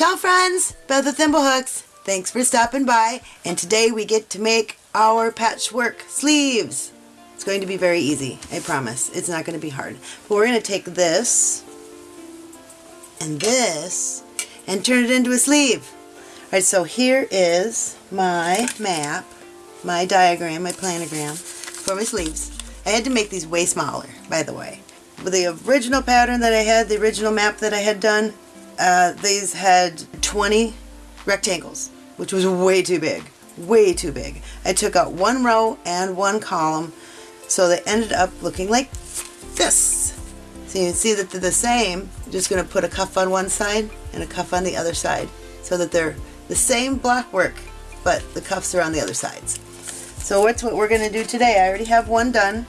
Ciao friends, Beth with Thimblehooks. Thanks for stopping by and today we get to make our patchwork sleeves. It's going to be very easy, I promise. It's not going to be hard. But we're going to take this and this and turn it into a sleeve. Alright, so here is my map, my diagram, my planogram for my sleeves. I had to make these way smaller, by the way. With the original pattern that I had, the original map that I had done, uh, these had 20 rectangles, which was way too big. Way too big. I took out one row and one column, so they ended up looking like this. So you can see that they're the same. I'm just going to put a cuff on one side and a cuff on the other side so that they're the same block work, but the cuffs are on the other sides. So what's what we're going to do today. I already have one done,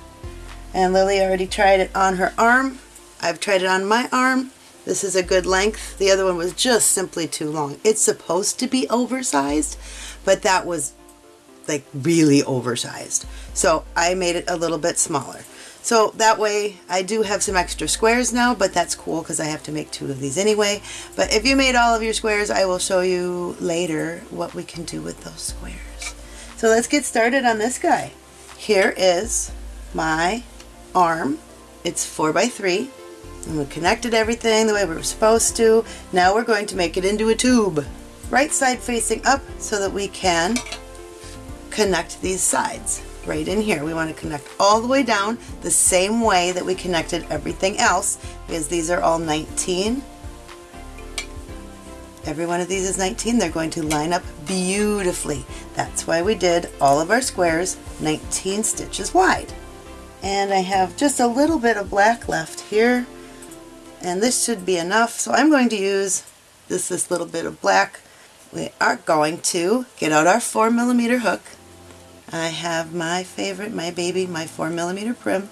and Lily already tried it on her arm. I've tried it on my arm. This is a good length. The other one was just simply too long. It's supposed to be oversized, but that was like really oversized. So I made it a little bit smaller. So that way I do have some extra squares now, but that's cool because I have to make two of these anyway. But if you made all of your squares, I will show you later what we can do with those squares. So let's get started on this guy. Here is my arm. It's 4 by 3 and we connected everything the way we were supposed to. Now we're going to make it into a tube. Right side facing up so that we can connect these sides right in here. We want to connect all the way down the same way that we connected everything else because these are all 19. Every one of these is 19. They're going to line up beautifully. That's why we did all of our squares 19 stitches wide. And I have just a little bit of black left here. And this should be enough. So I'm going to use this this little bit of black. We are going to get out our 4 millimeter hook. I have my favorite my baby my 4 millimeter prim.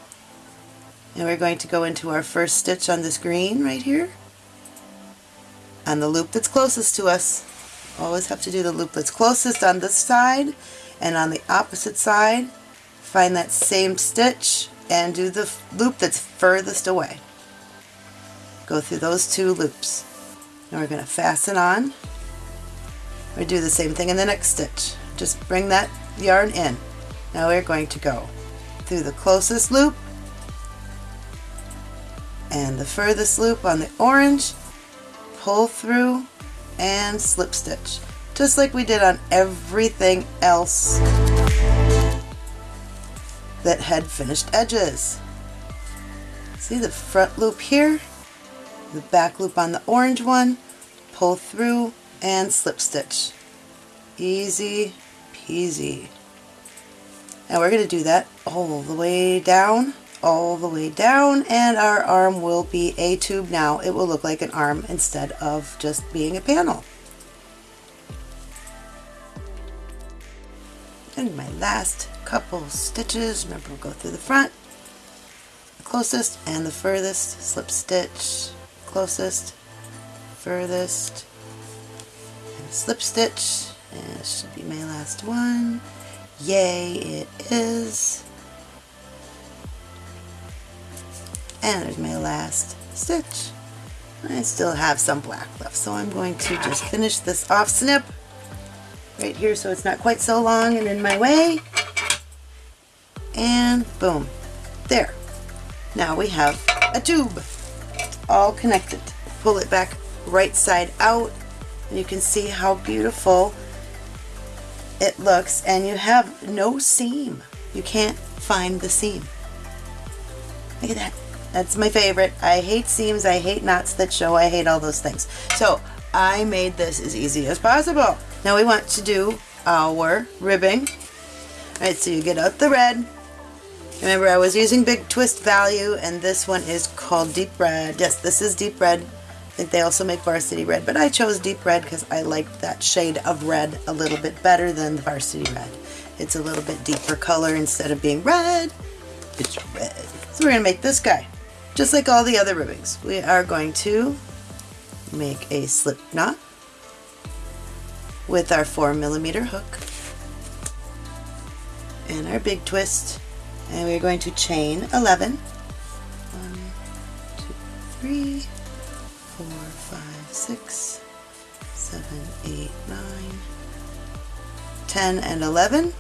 And we're going to go into our first stitch on this green right here. On the loop that's closest to us. Always have to do the loop that's closest on this side and on the opposite side find that same stitch and do the loop that's furthest away go through those two loops. Now we're going to fasten on. We do the same thing in the next stitch. Just bring that yarn in. Now we're going to go through the closest loop and the furthest loop on the orange, pull through and slip stitch. Just like we did on everything else that had finished edges. See the front loop here? the back loop on the orange one, pull through and slip stitch. Easy peasy. Now we're going to do that all the way down, all the way down, and our arm will be a tube now. It will look like an arm instead of just being a panel. And my last couple stitches, remember we'll go through the front, closest and the furthest, slip stitch, closest, furthest, and slip stitch. And this should be my last one. Yay, it is. And there's my last stitch. I still have some black left, so I'm going to just finish this off snip right here so it's not quite so long and in my way. And boom, there. Now we have a tube all connected. Pull it back right side out and you can see how beautiful it looks and you have no seam. You can't find the seam. Look at that. That's my favorite. I hate seams, I hate knots that show, I hate all those things. So I made this as easy as possible. Now we want to do our ribbing. Alright, so you get out the red, Remember I was using Big Twist Value and this one is called Deep Red. Yes, this is Deep Red. I think they also make Varsity Red, but I chose Deep Red because I liked that shade of red a little bit better than the Varsity Red. It's a little bit deeper color instead of being red, it's red. So we're going to make this guy. Just like all the other ribbings, we are going to make a slip knot with our 4 millimeter hook and our big twist and we're going to chain 11 1 2 3 4 5 6 seven, eight, nine, 10, and 11. And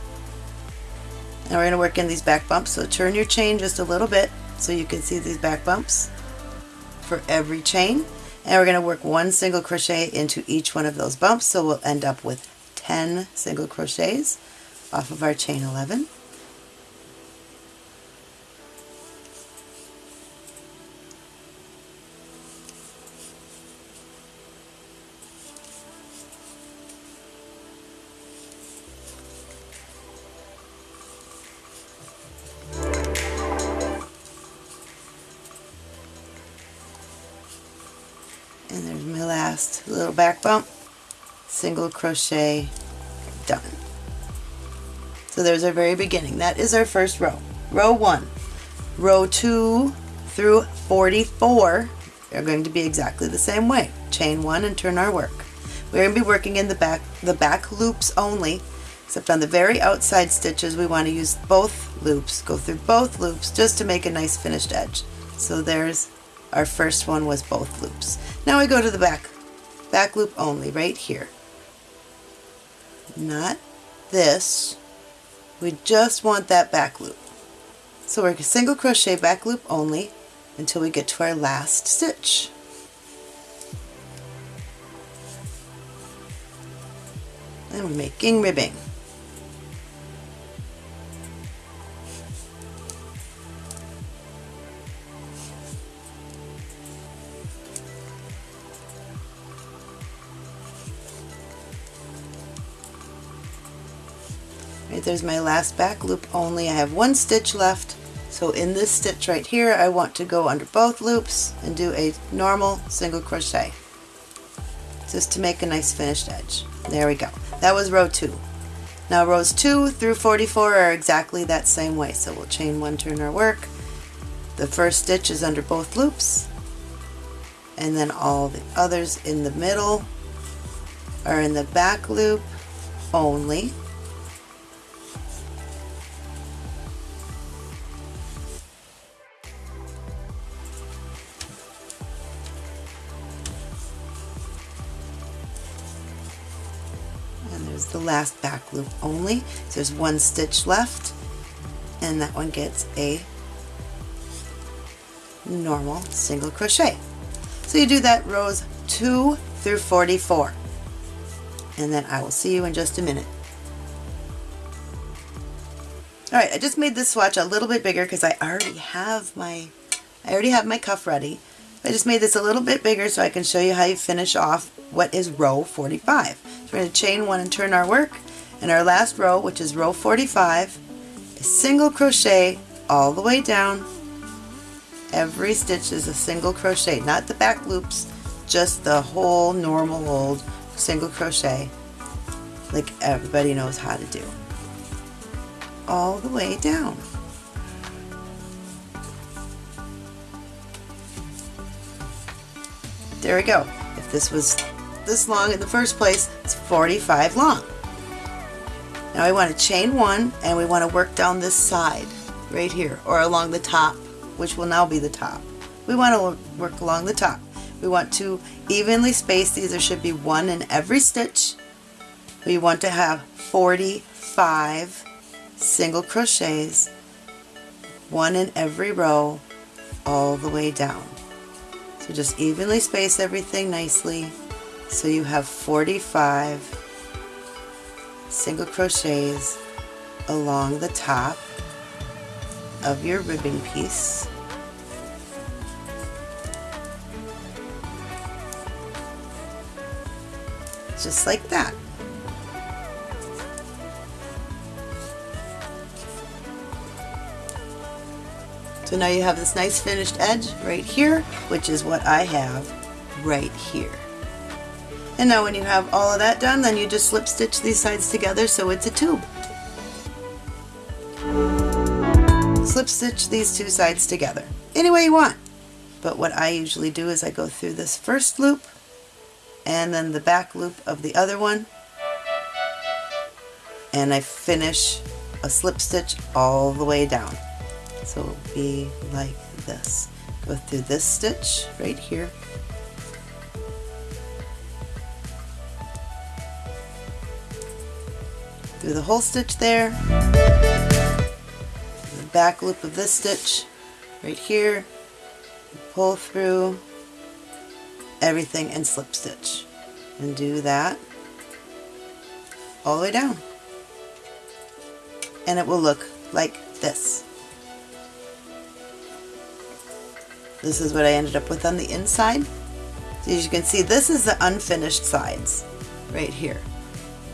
we're going to work in these back bumps, so turn your chain just a little bit so you can see these back bumps for every chain. And we're going to work one single crochet into each one of those bumps, so we'll end up with 10 single crochets off of our chain 11. My last little back bump single crochet done. So there's our very beginning. That is our first row. Row one. Row two through 44 are going to be exactly the same way. Chain one and turn our work. We're going to be working in the back the back loops only except on the very outside stitches we want to use both loops go through both loops just to make a nice finished edge. So there's our first one was both loops. Now we go to the back, back loop only right here. Not this. We just want that back loop. So we're single crochet back loop only until we get to our last stitch. And we're making ribbing. There's my last back loop only. I have one stitch left. So in this stitch right here, I want to go under both loops and do a normal single crochet just to make a nice finished edge. There we go. That was row two. Now rows 2 through 44 are exactly that same way. So we'll chain one, turn our work. The first stitch is under both loops and then all the others in the middle are in the back loop only. The last back loop only. So there's one stitch left and that one gets a normal single crochet. So you do that rows 2 through 44 and then I will see you in just a minute. Alright, I just made this swatch a little bit bigger because I already have my I already have my cuff ready. I just made this a little bit bigger so I can show you how you finish off what is row 45. So we're going to chain one and turn our work and our last row which is row 45 is single crochet all the way down. Every stitch is a single crochet, not the back loops, just the whole normal old single crochet like everybody knows how to do. All the way down. There we go. If this was this long in the first place, it's 45 long. Now I want to chain one and we want to work down this side right here or along the top which will now be the top. We want to work along the top. We want to evenly space these. There should be one in every stitch. We want to have 45 single crochets, one in every row all the way down. So just evenly space everything nicely so you have 45 single crochets along the top of your ribbing piece. Just like that. So now you have this nice finished edge right here, which is what I have right here. And now when you have all of that done, then you just slip stitch these sides together so it's a tube. Slip stitch these two sides together any way you want. But what I usually do is I go through this first loop and then the back loop of the other one and I finish a slip stitch all the way down so it'll be like this. Go through this stitch right here. Through the whole stitch there. The back loop of this stitch right here. Pull through everything and slip stitch. And do that all the way down. And it will look like this. This is what I ended up with on the inside. So as you can see this is the unfinished sides right here.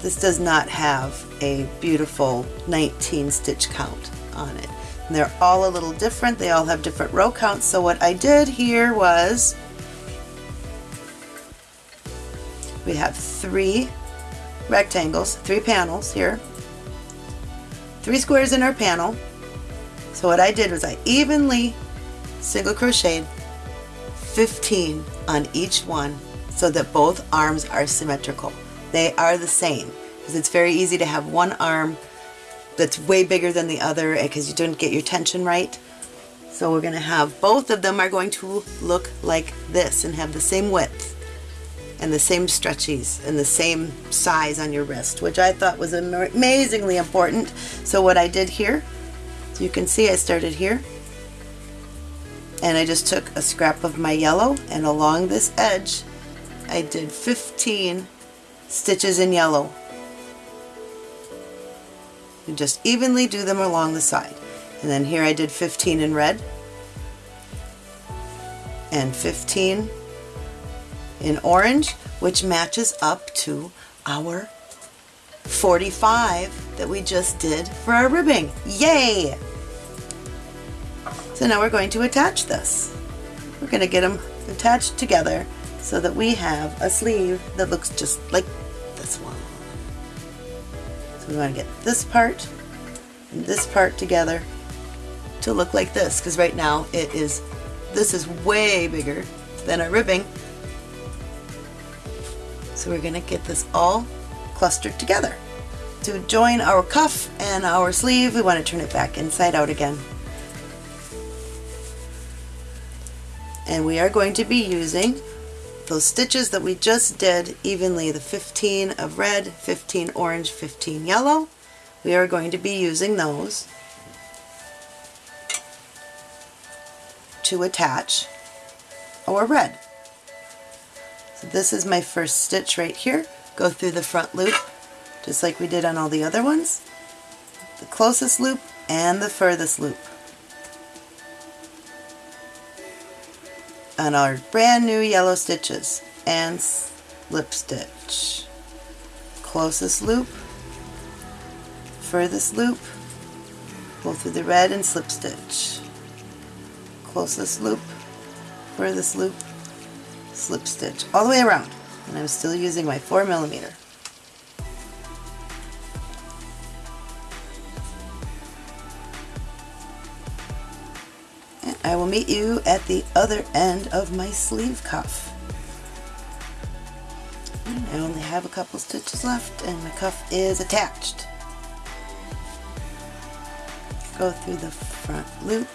This does not have a beautiful 19 stitch count on it. And they're all a little different. They all have different row counts. So what I did here was we have three rectangles, three panels here, three squares in our panel. So what I did was I evenly single crocheted 15 on each one so that both arms are symmetrical. They are the same because it's very easy to have one arm that's way bigger than the other eh, because you didn't get your tension right. So we're going to have both of them are going to look like this and have the same width and the same stretchies and the same size on your wrist, which I thought was amazingly important. So what I did here, so you can see I started here, and I just took a scrap of my yellow and along this edge I did 15 stitches in yellow. You just evenly do them along the side. And then here I did 15 in red and 15 in orange, which matches up to our 45 that we just did for our ribbing. Yay! So now we're going to attach this. We're going to get them attached together so that we have a sleeve that looks just like this one. So we want to get this part and this part together to look like this because right now it is, this is way bigger than our ribbing so we're going to get this all clustered together. To join our cuff and our sleeve, we want to turn it back inside out again. And we are going to be using those stitches that we just did evenly, the 15 of red, 15 orange, 15 yellow. We are going to be using those to attach our red. So this is my first stitch right here. Go through the front loop, just like we did on all the other ones. The closest loop and the furthest loop. On our brand new yellow stitches and slip stitch. Closest loop, furthest loop, go through the red and slip stitch. Closest loop, furthest loop, slip stitch all the way around and I'm still using my 4 millimeter. Will meet you at the other end of my sleeve cuff. I only have a couple stitches left and my cuff is attached. Go through the front loop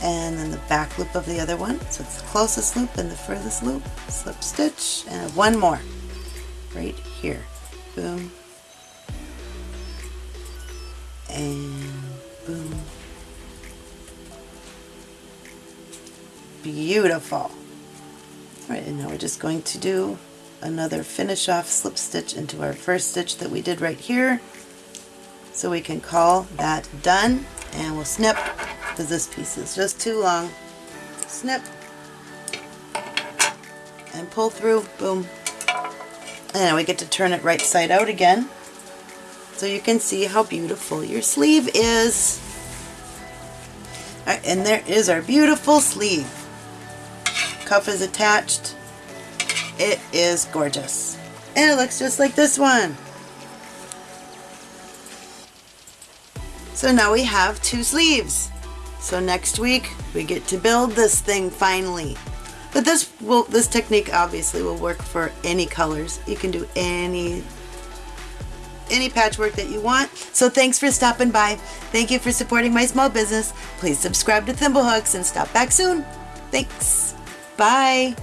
and then the back loop of the other one. So it's the closest loop and the furthest loop, slip stitch, and one more right here. Boom. And Beautiful. Alright, and now we're just going to do another finish off slip stitch into our first stitch that we did right here. So we can call that done and we'll snip because this piece is just too long. Snip and pull through, boom. And now we get to turn it right side out again so you can see how beautiful your sleeve is. Right, and there is our beautiful sleeve. Cuff is attached. It is gorgeous. And it looks just like this one. So now we have two sleeves. So next week we get to build this thing finally. But this will this technique obviously will work for any colors. You can do any any patchwork that you want. So thanks for stopping by. Thank you for supporting my small business. Please subscribe to Thimblehooks and stop back soon. Thanks. Bye.